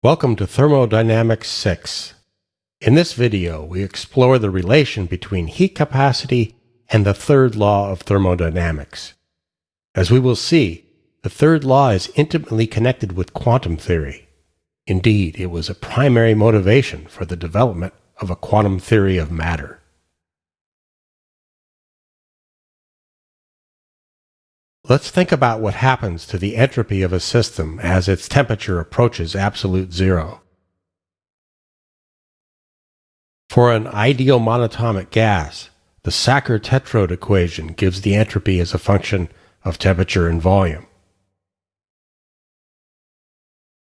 Welcome to Thermodynamics 6. In this video, we explore the relation between heat capacity and the third law of thermodynamics. As we will see, the third law is intimately connected with quantum theory. Indeed, it was a primary motivation for the development of a quantum theory of matter. Let's think about what happens to the entropy of a system as its temperature approaches absolute zero. For an ideal monatomic gas, the Sackur-Tetrode equation gives the entropy as a function of temperature and volume.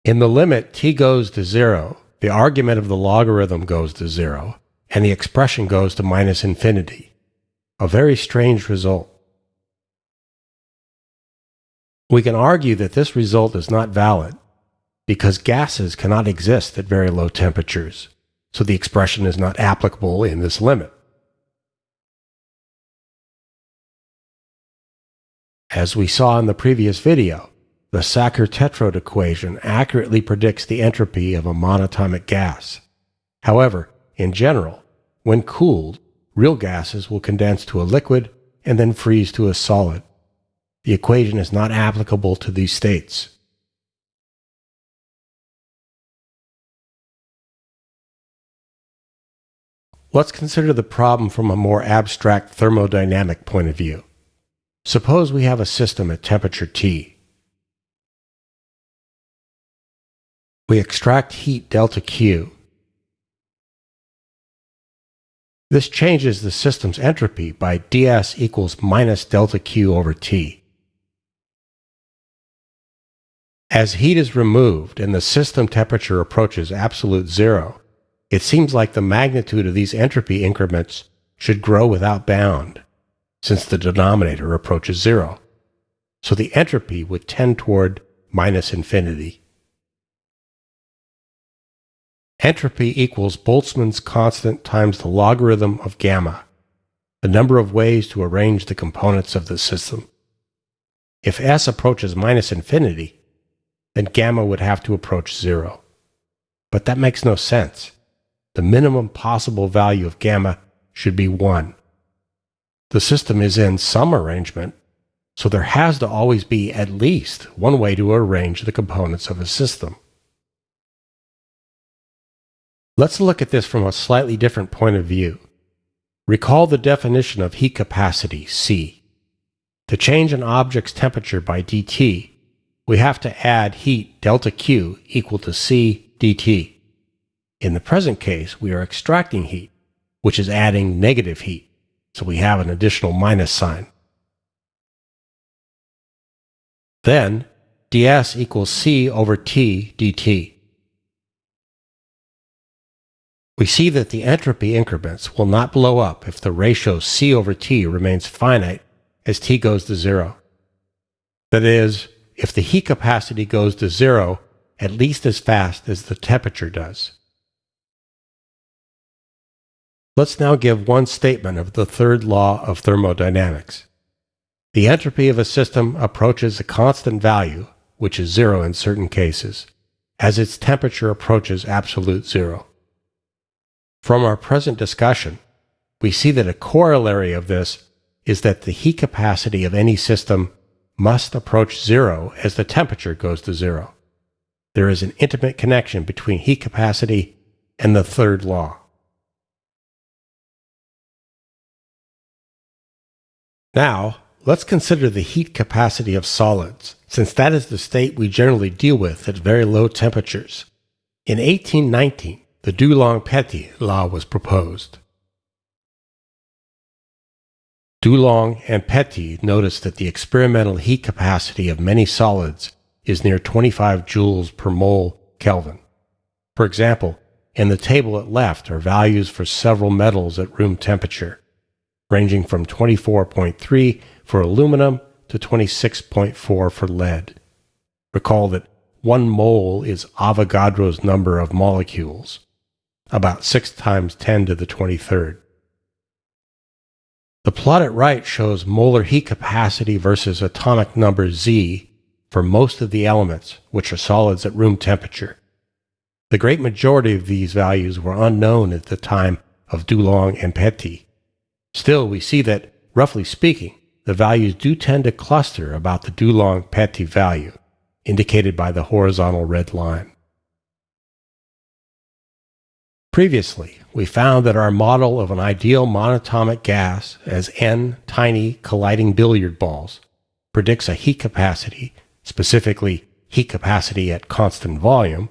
In the limit t goes to zero, the argument of the logarithm goes to zero, and the expression goes to minus infinity. A very strange result. We can argue that this result is not valid because gases cannot exist at very low temperatures, so the expression is not applicable in this limit. As we saw in the previous video, the Sackur-Tetrode equation accurately predicts the entropy of a monatomic gas. However, in general, when cooled, real gases will condense to a liquid and then freeze to a solid. The equation is not applicable to these states. Let's consider the problem from a more abstract thermodynamic point of view. Suppose we have a system at temperature T. We extract heat delta Q. This changes the system's entropy by ds equals minus delta Q over T. As heat is removed and the system temperature approaches absolute zero, it seems like the magnitude of these entropy increments should grow without bound, since the denominator approaches zero. So the entropy would tend toward minus infinity. Entropy equals Boltzmann's constant times the logarithm of gamma, the number of ways to arrange the components of the system. If S approaches minus infinity, then gamma would have to approach zero. But that makes no sense. The minimum possible value of gamma should be 1. The system is in some arrangement, so there has to always be at least one way to arrange the components of a system. Let's look at this from a slightly different point of view. Recall the definition of heat capacity, C. To change an object's temperature by dT, we have to add heat delta Q equal to C dt. In the present case, we are extracting heat, which is adding negative heat, so we have an additional minus sign. Then, ds equals C over T dt. We see that the entropy increments will not blow up if the ratio C over T remains finite as T goes to zero. That is, if the heat capacity goes to zero at least as fast as the temperature does. Let's now give one statement of the third law of thermodynamics. The entropy of a system approaches a constant value, which is zero in certain cases, as its temperature approaches absolute zero. From our present discussion, we see that a corollary of this is that the heat capacity of any system must approach zero as the temperature goes to zero. There is an intimate connection between heat capacity and the third law. Now, let's consider the heat capacity of solids, since that is the state we generally deal with at very low temperatures. In 1819, the Dulong-Petit law was proposed. Dulong and Petit noticed that the experimental heat capacity of many solids is near 25 joules per mole Kelvin. For example, in the table at left are values for several metals at room temperature, ranging from 24.3 for aluminum to 26.4 for lead. Recall that 1 mole is Avogadro's number of molecules, about 6 times 10 to the 23rd. The plot at right shows molar heat capacity versus atomic number Z for most of the elements, which are solids at room temperature. The great majority of these values were unknown at the time of Dulong and Petit. Still, we see that, roughly speaking, the values do tend to cluster about the Dulong Petit value, indicated by the horizontal red line. Previously, we found that our model of an ideal monatomic gas as n tiny colliding billiard balls predicts a heat capacity, specifically heat capacity at constant volume,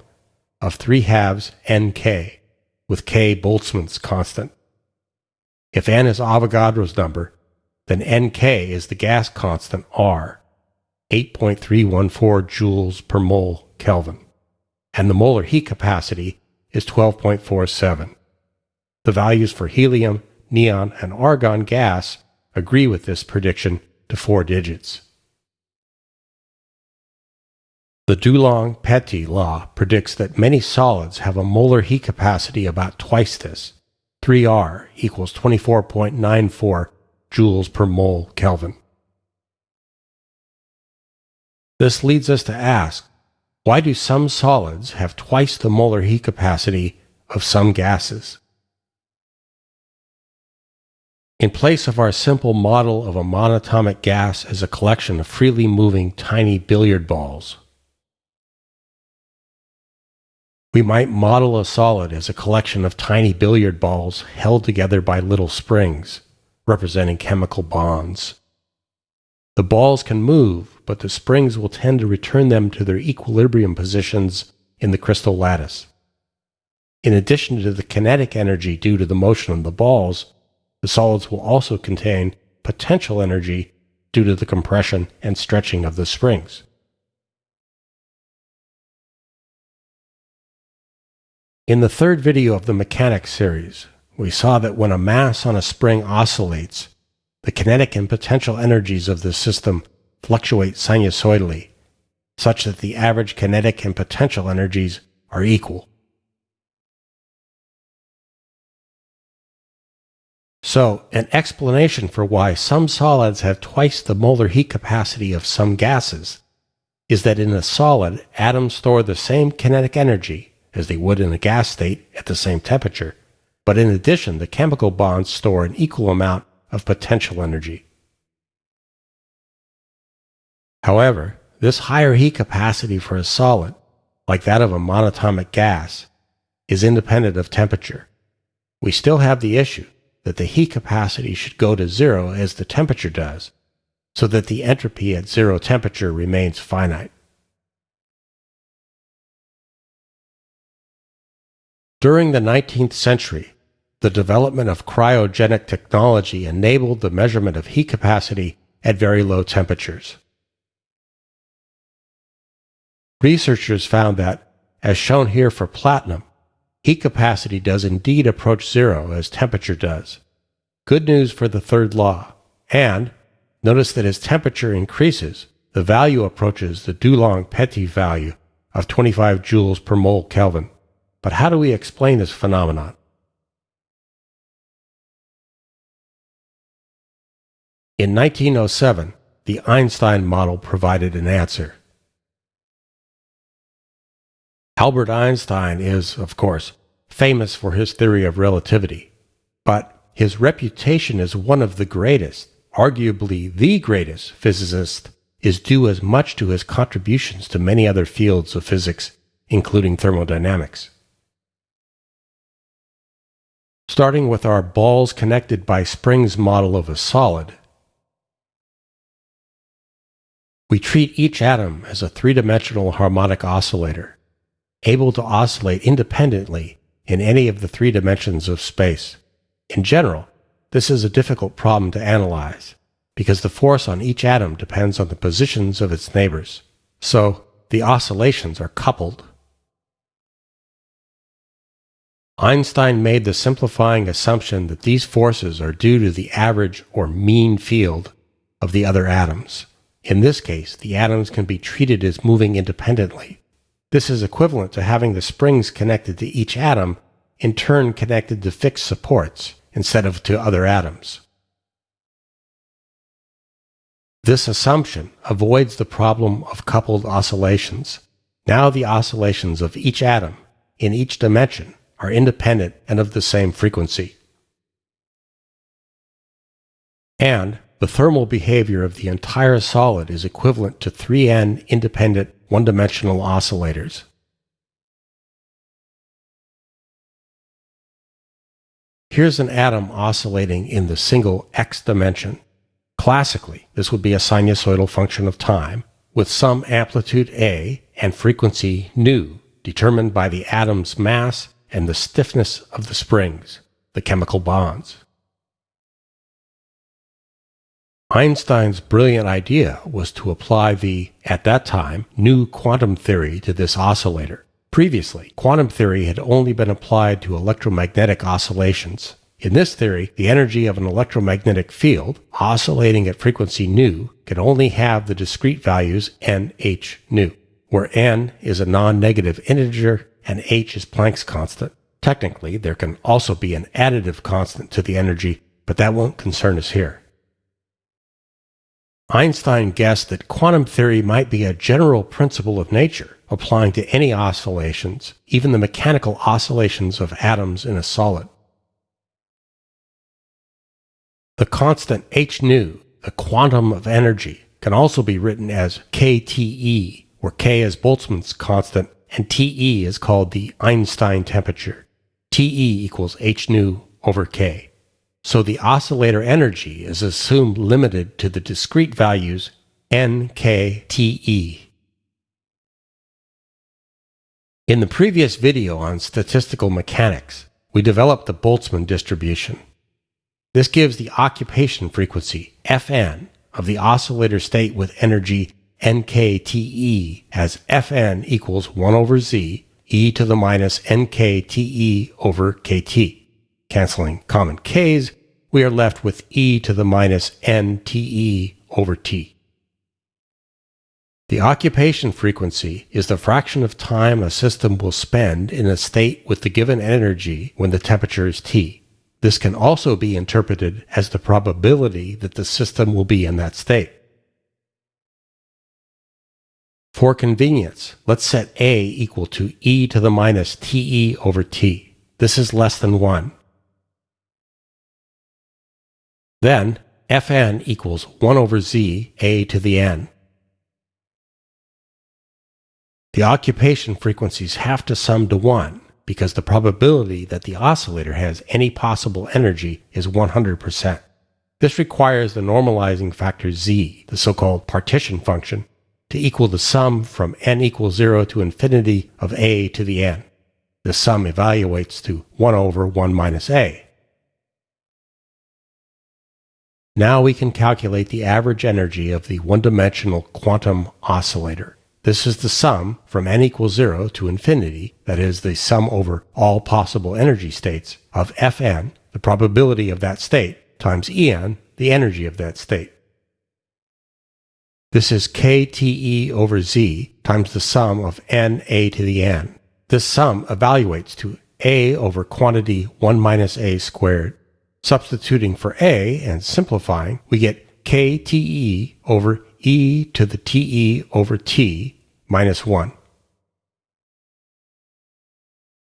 of 3 halves nk, with k Boltzmann's constant. If n is Avogadro's number, then nk is the gas constant R, 8.314 joules per mole Kelvin, and the molar heat capacity is 12.47. The values for helium, neon, and argon gas agree with this prediction to four digits. The Dulong-Petit law predicts that many solids have a molar heat capacity about twice this, 3R equals 24.94 joules per mole Kelvin. This leads us to ask, why do some solids have twice the molar heat capacity of some gases? In place of our simple model of a monatomic gas as a collection of freely moving tiny billiard balls, We might model a solid as a collection of tiny billiard balls held together by little springs, representing chemical bonds. The balls can move, but the springs will tend to return them to their equilibrium positions in the crystal lattice. In addition to the kinetic energy due to the motion of the balls, the solids will also contain potential energy due to the compression and stretching of the springs. In the third video of the mechanics series, we saw that when a mass on a spring oscillates, the kinetic and potential energies of the system fluctuate sinusoidally, such that the average kinetic and potential energies are equal. So, an explanation for why some solids have twice the molar heat capacity of some gases is that in a solid, atoms store the same kinetic energy as they would in a gas state at the same temperature, but in addition, the chemical bonds store an equal amount of potential energy. However, this higher heat capacity for a solid, like that of a monatomic gas, is independent of temperature. We still have the issue that the heat capacity should go to zero as the temperature does, so that the entropy at zero temperature remains finite. During the 19th century, the development of cryogenic technology enabled the measurement of heat capacity at very low temperatures. Researchers found that, as shown here for platinum, heat capacity does indeed approach zero as temperature does. Good news for the third law, and notice that as temperature increases, the value approaches the Dulong-Petit value of 25 joules per mole Kelvin. But how do we explain this phenomenon? In 1907, the Einstein model provided an answer. Albert Einstein is, of course, famous for his theory of relativity, but his reputation as one of the greatest, arguably the greatest physicist, is due as much to his contributions to many other fields of physics, including thermodynamics. Starting with our balls connected by springs model of a solid, we treat each atom as a three-dimensional harmonic oscillator, able to oscillate independently in any of the three dimensions of space. In general, this is a difficult problem to analyze, because the force on each atom depends on the positions of its neighbors. So, the oscillations are coupled Einstein made the simplifying assumption that these forces are due to the average or mean field of the other atoms. In this case, the atoms can be treated as moving independently. This is equivalent to having the springs connected to each atom in turn connected to fixed supports instead of to other atoms. This assumption avoids the problem of coupled oscillations. Now the oscillations of each atom in each dimension are independent and of the same frequency. And the thermal behavior of the entire solid is equivalent to 3n independent one-dimensional oscillators. Here's an atom oscillating in the single x dimension. Classically, this would be a sinusoidal function of time with some amplitude a and frequency nu determined by the atom's mass and the stiffness of the springs, the chemical bonds. Einstein's brilliant idea was to apply the, at that time, new quantum theory to this oscillator. Previously, quantum theory had only been applied to electromagnetic oscillations. In this theory, the energy of an electromagnetic field, oscillating at frequency nu, can only have the discrete values n, h, nu, where n is a non-negative integer and h is Planck's constant. Technically, there can also be an additive constant to the energy, but that won't concern us here. Einstein guessed that quantum theory might be a general principle of nature, applying to any oscillations, even the mechanical oscillations of atoms in a solid. The constant h nu, the quantum of energy, can also be written as kTe, where k is Boltzmann's constant and Te is called the Einstein temperature. Te equals h nu over k. So the oscillator energy is assumed limited to the discrete values n, k, t, e. In the previous video on statistical mechanics, we developed the Boltzmann distribution. This gives the occupation frequency, Fn, of the oscillator state with energy nkte as Fn equals 1 over z e to the minus nkte over kt. Canceling common k's, we are left with e to the minus nte over t. The occupation frequency is the fraction of time a system will spend in a state with the given energy when the temperature is T. This can also be interpreted as the probability that the system will be in that state. For convenience, let's set A equal to e to the minus Te over T. This is less than 1. Then, Fn equals 1 over z a to the n. The occupation frequencies have to sum to 1 because the probability that the oscillator has any possible energy is 100%. This requires the normalizing factor z, the so-called partition function, to equal the sum from n equals 0 to infinity of a to the n. The sum evaluates to 1 over 1 minus a. Now we can calculate the average energy of the one-dimensional quantum oscillator. This is the sum from n equals 0 to infinity, that is, the sum over all possible energy states, of Fn, the probability of that state, times En, the energy of that state. This is kTe over z times the sum of n a to the n. This sum evaluates to a over quantity 1 minus a squared. Substituting for a and simplifying, we get kTe over e to the te over t minus 1.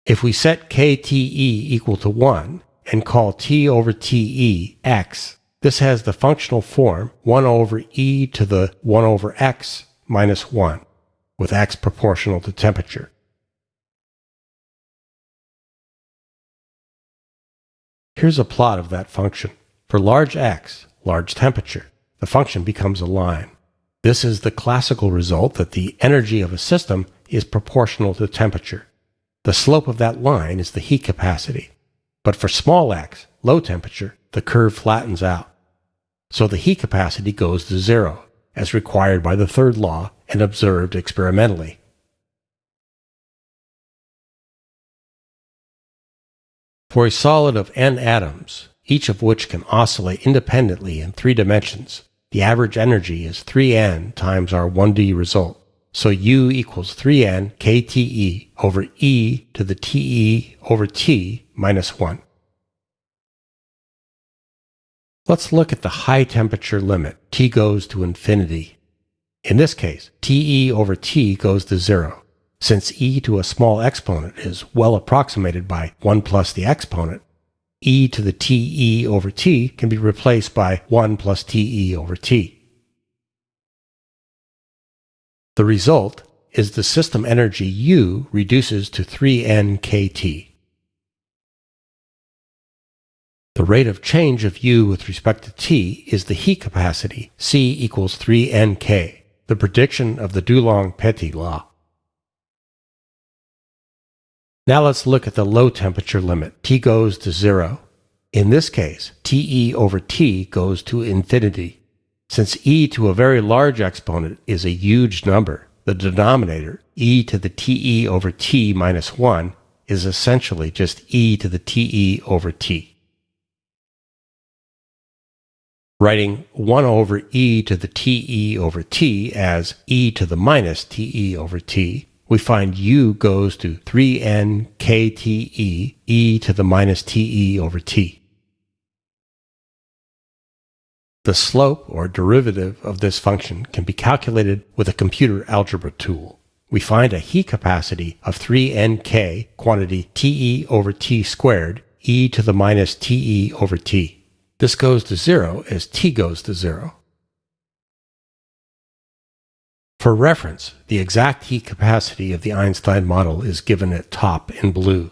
If we set kte equal to 1 and call t over te x, this has the functional form 1 over e to the 1 over x minus 1, with x proportional to temperature. Here's a plot of that function. For large x, large temperature, the function becomes a line. This is the classical result that the energy of a system is proportional to temperature. The slope of that line is the heat capacity. But for small x, low temperature, the curve flattens out. So the heat capacity goes to zero, as required by the third law and observed experimentally. For a solid of n atoms, each of which can oscillate independently in three dimensions, the average energy is 3n times our 1D result. So U equals 3n kTe over e to the Te over t minus 1. Let's look at the high temperature limit. T goes to infinity. In this case, Te over T goes to 0. Since e to a small exponent is well approximated by 1 plus the exponent, e to the te over t can be replaced by 1 plus te over t. The result is the system energy U reduces to 3n kT. The rate of change of U with respect to T is the heat capacity, C equals 3nk, the prediction of the Dulong-Petit law. Now let's look at the low temperature limit. T goes to zero. In this case, TE over T goes to infinity. Since e to a very large exponent is a huge number, the denominator, e to the te over t minus 1, is essentially just e to the te over t. Writing 1 over e to the te over t as e to the minus te over t we find u goes to 3n kte e to the minus te over t. The slope or derivative of this function can be calculated with a computer algebra tool. We find a heat capacity of 3nk quantity Te over T squared e to the minus Te over T. This goes to zero as T goes to zero. For reference, the exact heat capacity of the Einstein model is given at top in blue.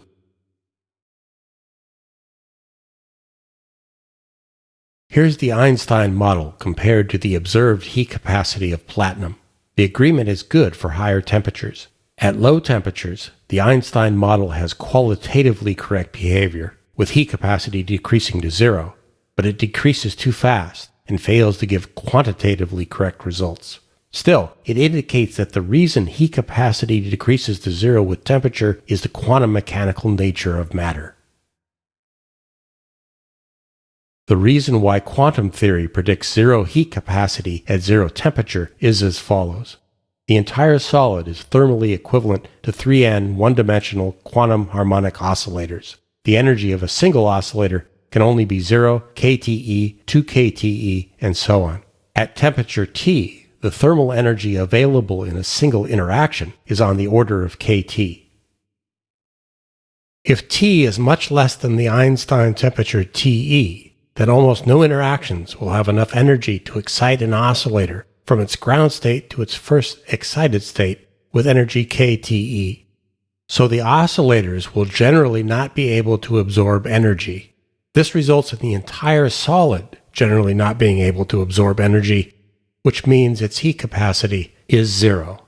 Here's the Einstein model compared to the observed heat capacity of platinum. The agreement is good for higher temperatures. At low temperatures, the Einstein model has qualitatively correct behavior, with heat capacity decreasing to zero, but it decreases too fast and fails to give quantitatively correct results. Still, it indicates that the reason heat capacity decreases to zero with temperature is the quantum mechanical nature of matter. The reason why quantum theory predicts zero heat capacity at zero temperature is as follows. The entire solid is thermally equivalent to 3n one-dimensional quantum harmonic oscillators. The energy of a single oscillator can only be 0, kTe, 2 kTe, and so on. At temperature T, the thermal energy available in a single interaction is on the order of kT. If T is much less than the Einstein temperature TE, then almost no interactions will have enough energy to excite an oscillator from its ground state to its first excited state with energy kTe. So the oscillators will generally not be able to absorb energy. This results in the entire solid generally not being able to absorb energy which means its heat capacity is zero.